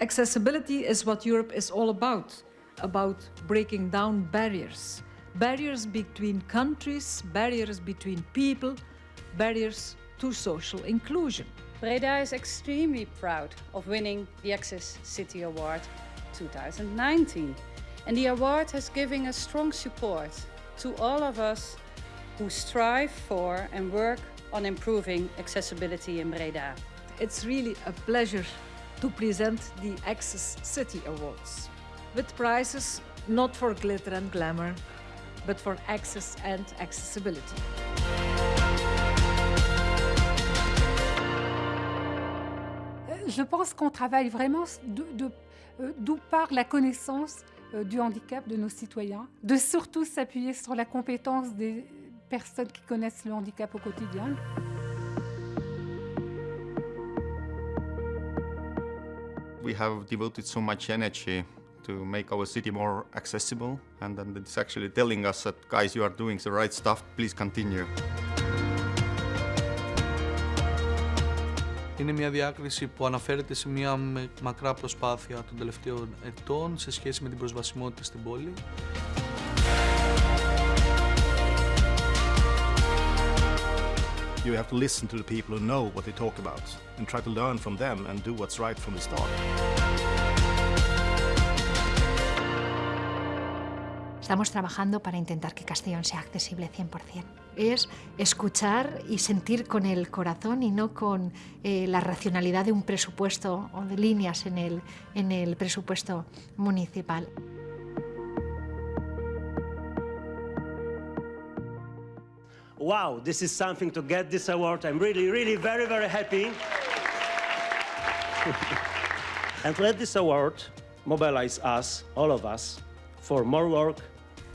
Accessibility is what Europe is all about, about breaking down barriers. Barriers between countries, barriers between people, barriers to social inclusion. Breda is extremely proud of winning the Access City Award 2019. And the award has given a strong support to all of us who strive for and work on improving accessibility in Breda. It's really a pleasure to present the Access City Awards with prizes not for glitter and glamour, but for access and accessibility. Je pense qu'on travaille vraiment d'où de, de, part la connaissance du handicap de nos citoyens, de surtout s'appuyer sur la compétence des personnes qui connaissent le handicap au quotidien. We have devoted so much energy to make our city more accessible and then it's actually telling us that guys you are doing the right stuff, please continue. Είναι μια διάκριση που αναφέρεται σε μια μακρά προσπάθεια των τελευταίων ετών σε σχέση με την προσβασιμότητα στην πόλη. You have to listen to the people who know what they talk about and try to learn from them and do what's right from the start. Estamos trabajando para intentar que Castellón sea accesible 100%. Es escuchar y sentir con el corazón y no con eh, la racionalidad de un presupuesto o de líneas en el, en el presupuesto municipal. Wow, this is something to get this award. I'm really, really very, very happy. and let this award mobilize us, all of us, for more work,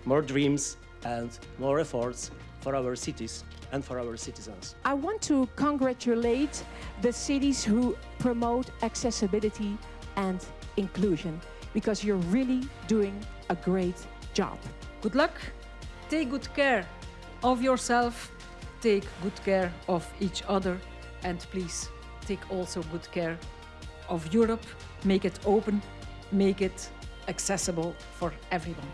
more dreams, and more efforts for our cities and for our citizens. I want to congratulate the cities who promote accessibility and inclusion because you're really doing a great job. Good luck, take good care of yourself, take good care of each other and please take also good care of Europe, make it open, make it accessible for everyone.